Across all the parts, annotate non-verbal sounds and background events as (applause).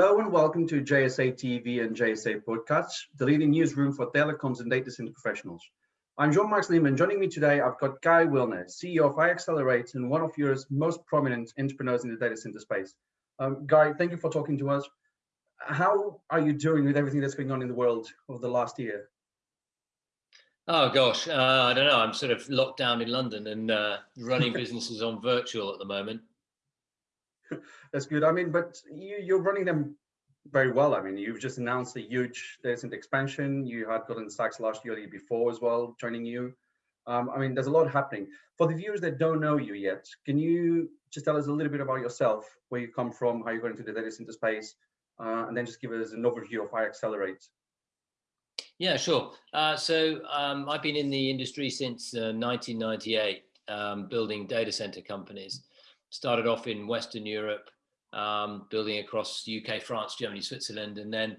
Hello and welcome to JSA TV and JSA Podcasts, the leading newsroom for telecoms and data center professionals. I'm Jean-Marc Sliman. Joining me today, I've got Guy Willner, CEO of iXcelerate and one of Europe's most prominent entrepreneurs in the data center space. Um, Guy, thank you for talking to us. How are you doing with everything that's going on in the world over the last year? Oh gosh, uh, I don't know. I'm sort of locked down in London and uh, running (laughs) businesses on virtual at the moment. (laughs) That's good. I mean, but you, you're running them very well. I mean, you've just announced a huge data center expansion. You had Goldman Sachs last year, year before as well, joining you. Um, I mean, there's a lot happening. For the viewers that don't know you yet, can you just tell us a little bit about yourself, where you come from, how you got into the data center space, uh, and then just give us an overview of how iXcelerate? Yeah, sure. Uh, so um, I've been in the industry since uh, 1998, um, building data center companies started off in Western Europe, um, building across UK, France, Germany, Switzerland, and then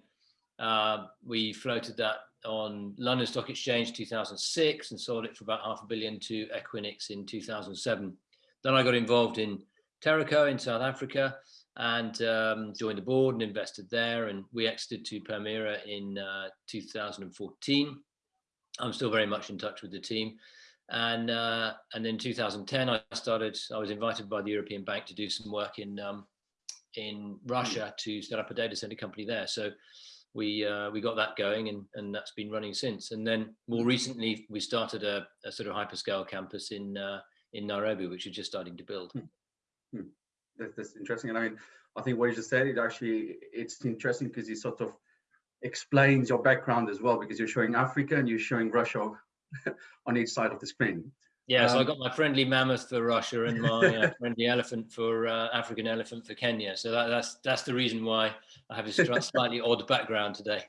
uh, we floated that on London Stock Exchange 2006 and sold it for about half a billion to Equinix in 2007. Then I got involved in Teraco in South Africa and um, joined the board and invested there and we exited to Permira in uh, 2014. I'm still very much in touch with the team and uh, and in 2010, I started. I was invited by the European Bank to do some work in um, in Russia to set up a data center company there. So we uh, we got that going, and and that's been running since. And then more recently, we started a, a sort of hyperscale campus in uh, in Nairobi, which is just starting to build. Hmm. Hmm. That's, that's interesting. And I mean, I think what you just said, it actually it's interesting because it sort of explains your background as well, because you're showing Africa and you're showing Russia (laughs) on each side of the screen. Yeah, um, so I um, got my friendly mammoth for Russia and my uh, (laughs) friendly elephant for uh, African elephant for Kenya. So that, that's that's the reason why I have a (laughs) slightly odd background today.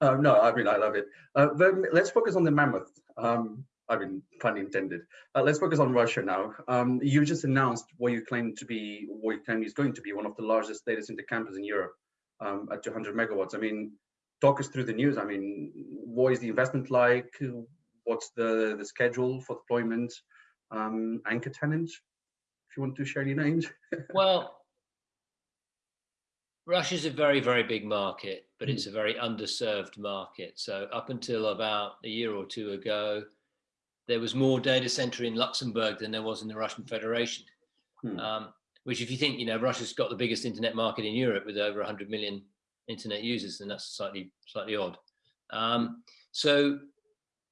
um, no, I mean I love it. Uh, but let's focus on the mammoth. Um, I mean, pun intended. Uh, let's focus on Russia now. Um, you just announced what you claim to be, what you claim is going to be one of the largest data center campuses in Europe um, at 200 megawatts. I mean, talk us through the news. I mean, what is the investment like? What's the, the schedule for deployment? Um, anchor tenant, if you want to share any names. (laughs) well, Russia's a very, very big market, but it's a very underserved market. So up until about a year or two ago, there was more data center in Luxembourg than there was in the Russian Federation. Hmm. Um, which if you think, you know, Russia's got the biggest internet market in Europe with over 100 million internet users, then that's slightly slightly odd. Um, so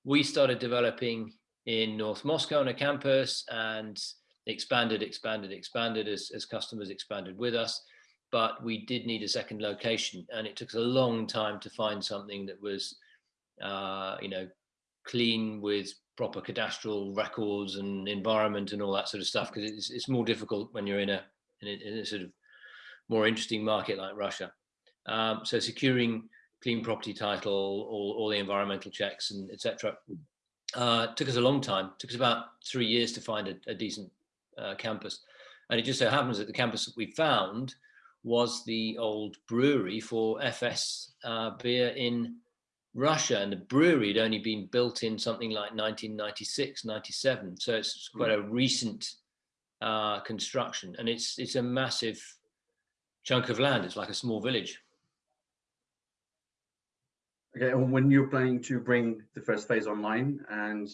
we started developing in North Moscow on a campus and expanded, expanded, expanded as, as customers expanded with us. But we did need a second location and it took us a long time to find something that was, uh, you know, clean with proper cadastral records and environment and all that sort of stuff because it's, it's more difficult when you're in a, in a, in a sort of more interesting market like Russia. Um, so securing clean property title, all, all the environmental checks and etc. Uh, took us a long time. Took us about three years to find a, a decent uh, campus. And it just so happens that the campus that we found was the old brewery for Efes uh, beer in Russia. And the brewery had only been built in something like 1996, 97. So it's quite a recent uh, construction. And it's, it's a massive chunk of land. It's like a small village. Okay, and when you're planning to bring the first phase online, and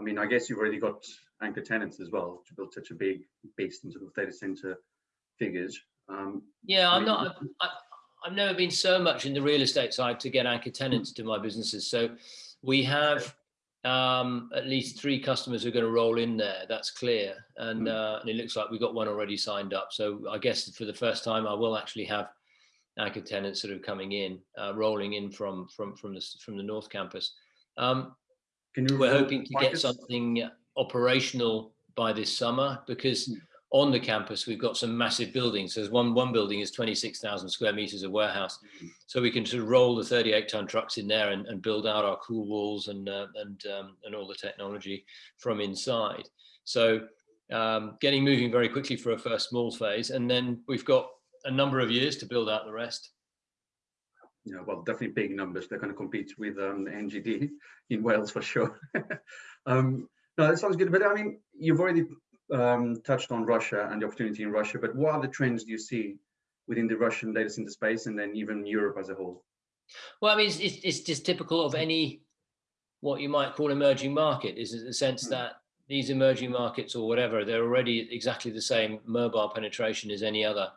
I mean, I guess you've already got anchor tenants as well to build such a big beast into the data center figures. Um, yeah, I'm not. I, I've never been so much in the real estate side to get anchor tenants to my businesses. So we have um, at least three customers who are going to roll in there. That's clear, and, mm. uh, and it looks like we've got one already signed up. So I guess for the first time, I will actually have anchor tenants sort of coming in, uh, rolling in from from from the from the North Campus. Um, we're hoping to get something operational by this summer because hmm. on the campus we've got some massive buildings. There's one one building is 26,000 square meters of warehouse, hmm. so we can sort of roll the 38 ton trucks in there and, and build out our cool walls and uh, and um, and all the technology from inside. So um, getting moving very quickly for a first small phase, and then we've got a number of years to build out the rest. Yeah, well, definitely big numbers. They're going to compete with um, NGD (laughs) in Wales for sure. (laughs) um, no, that sounds good. But I mean, you've already um, touched on Russia and the opportunity in Russia. But what other trends do you see within the Russian data center space and then even Europe as a whole? Well, I mean, it's, it's, it's just typical of any what you might call emerging market is in the sense mm. that these emerging markets or whatever, they're already exactly the same mobile penetration as any other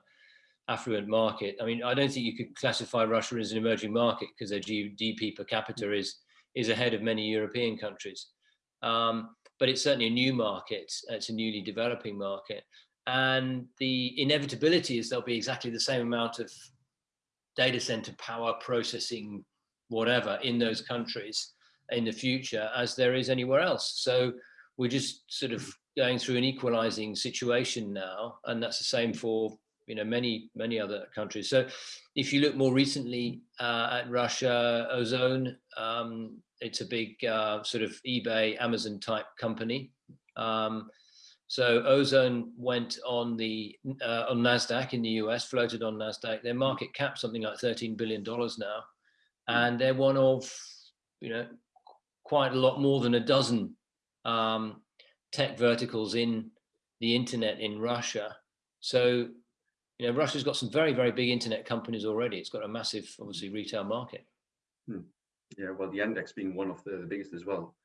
affluent market. I mean, I don't think you could classify Russia as an emerging market because their GDP per capita is is ahead of many European countries. Um, but it's certainly a new market. It's a newly developing market. And the inevitability is there'll be exactly the same amount of data center power processing, whatever, in those countries in the future as there is anywhere else. So we're just sort of going through an equalizing situation now, and that's the same for you know many many other countries. So if you look more recently uh, at Russia, Ozon, um, it's a big uh, sort of eBay, Amazon type company. Um, so Ozon went on the uh, on Nasdaq in the US, floated on Nasdaq. Their market cap something like 13 billion dollars now, and they're one of you know quite a lot more than a dozen um, tech verticals in the internet in Russia. So you know, Russia's got some very, very big internet companies already. It's got a massive, obviously, retail market. Hmm. Yeah, well, the Yandex being one of the, the biggest as well.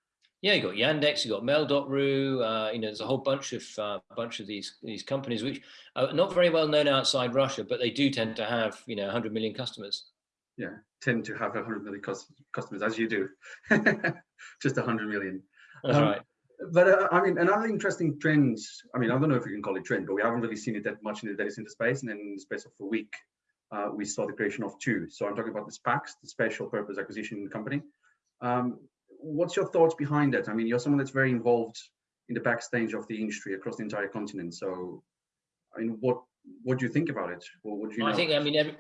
Yeah, you got Yandex, you got Mail.ru. Uh, you know, there's a whole bunch of uh, bunch of these these companies which are not very well known outside Russia, but they do tend to have you know 100 million customers. Yeah, tend to have 100 million customers as you do, (laughs) just 100 million. That's um, right but uh, I mean, another interesting trend, I mean, I don't know if you can call it trend, but we haven't really seen it that much in the data center space. And then in the space of a week, uh, we saw the creation of two. So I'm talking about the SPACs, the Special Purpose Acquisition Company. Um, what's your thoughts behind that? I mean, you're someone that's very involved in the backstage of the industry across the entire continent. So, I mean, what what do you think about it? What would you? I think, I mean, every,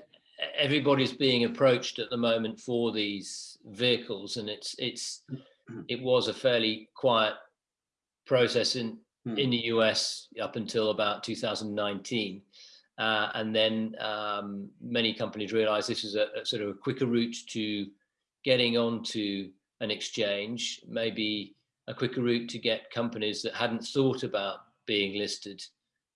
everybody's being approached at the moment for these vehicles, and it's it's (clears throat) it was a fairly quiet process in, hmm. in the US up until about 2019. Uh, and then um, many companies realized this is a, a, sort of a quicker route to getting onto an exchange, maybe a quicker route to get companies that hadn't thought about being listed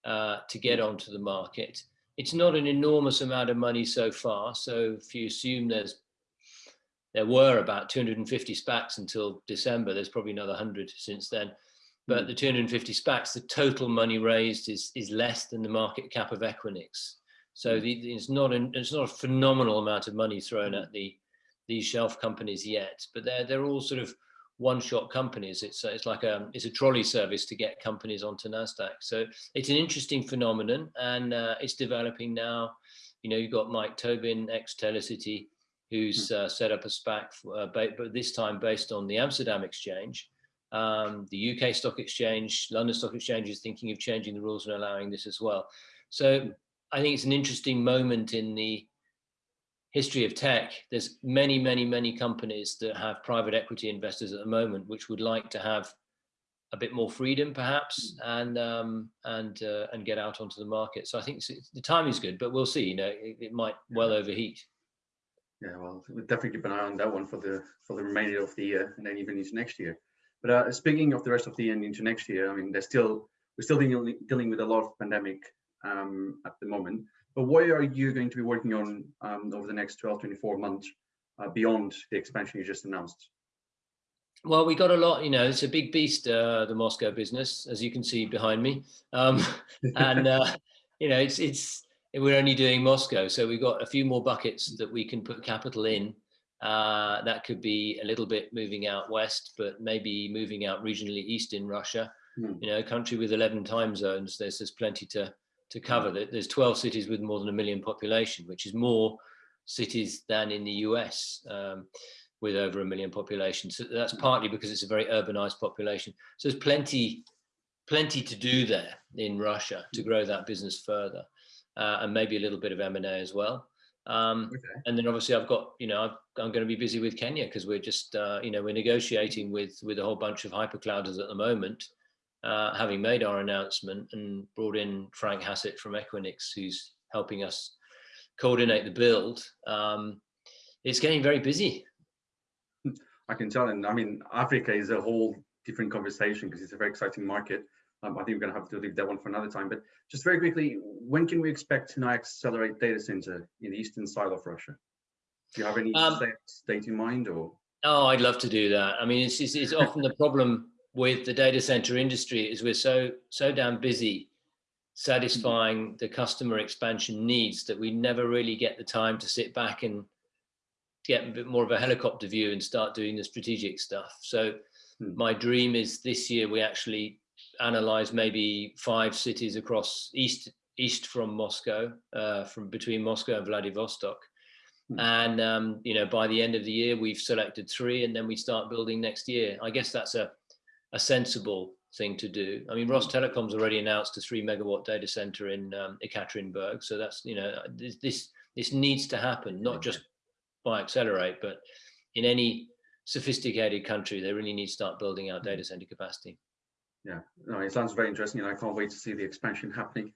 uh, to get hmm. onto the market. It's not an enormous amount of money so far. So if you assume there's there were about 250 SPACs until December, there's probably another 100 since then but hmm. the 250 SPACs, the total money raised is is less than the market cap of Equinix. So hmm. the, it's not an, it's not a phenomenal amount of money thrown at the these shelf companies yet, but they're they're all sort of one-shot companies. It's it's like a it's a trolley service to get companies onto Nasdaq. So it's an interesting phenomenon, and uh, it's developing now. You know, you've got Mike Tobin, ex Telecity, who's hmm. uh, set up a SPAC, for, uh, but this time based on the Amsterdam exchange um, the UK Stock Exchange, London Stock Exchange is thinking of changing the rules and allowing this as well. So I think it's an interesting moment in the history of tech. There's many, many, many companies that have private equity investors at the moment, which would like to have a bit more freedom, perhaps, and um, and uh, and get out onto the market. So I think the time is good, but we'll see. You know, it, it might well overheat. Yeah, well, we'll definitely keep an eye on that one for the for the remainder of the year, and then even into next year. But uh, speaking of the rest of the year and into next year, I mean, there's still we're still dealing, dealing with a lot of pandemic um, at the moment. But what are you going to be working on um, over the next 12, 24 months uh, beyond the expansion you just announced? Well, we got a lot, you know, it's a big beast, uh, the Moscow business, as you can see behind me. Um, (laughs) and, uh, you know, it's, it's, we're only doing Moscow. So we've got a few more buckets that we can put capital in uh, that could be a little bit moving out west, but maybe moving out regionally east in Russia. Mm. You know, a country with 11 time zones, there's, there's plenty to, to cover. Mm. There's 12 cities with more than a million population, which is more cities than in the US um, with over a million population. So that's hmm. partly because it's a very urbanized population. So there's plenty, plenty to do there in Russia to hmm. grow that business further. Uh, and maybe a little bit of M&A as well. Um, okay. And then obviously I've got, you know, i am going to be busy with Kenya because we're just, uh, you know, we're negotiating with with a whole bunch of hyperclouders at the moment, uh, having made our announcement and brought in Frank Hassett from Equinix, who's helping us coordinate the build. Um, it's getting very busy. I can tell, and I mean, Africa is a whole different conversation because it's a very exciting market. Um, I think we're going to have to leave that one for another time. But just very quickly, when can we expect to now iXcelerate data center in the eastern side of Russia? Do you have any um, date in mind or? Oh, I'd love to do that. I mean, it's, it's, it's often the problem with the data center industry is we're so so damn busy satisfying the customer expansion needs that we never really get the time to sit back and get a bit more of a helicopter view and start doing the strategic stuff. So hmm. my dream is this year we actually analyze maybe five cities across east east from Moscow, uh, from between Moscow and Vladivostok. Hmm. And um, you know, by the end of the year, we've selected three, and then we start building next year. I guess that's a a sensible thing to do. I mean, Rostelecom's already announced a three megawatt data center in um, Ekaterinburg. So that's, you know, this, this, this needs to happen, not just by iXcelerate, but in any sophisticated country, they really need to start building out data center capacity. Yeah, no, it sounds very interesting and I can't wait to see the expansion (laughs) happening.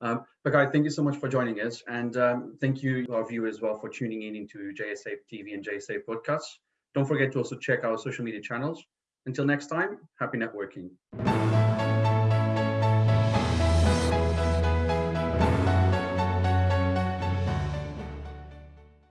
um, but guys, thank you so much for joining us. And um, thank you, our viewers, as well, for tuning in into JSA TV and JSA podcasts. Don't forget to also check our social media channels until next time, happy networking.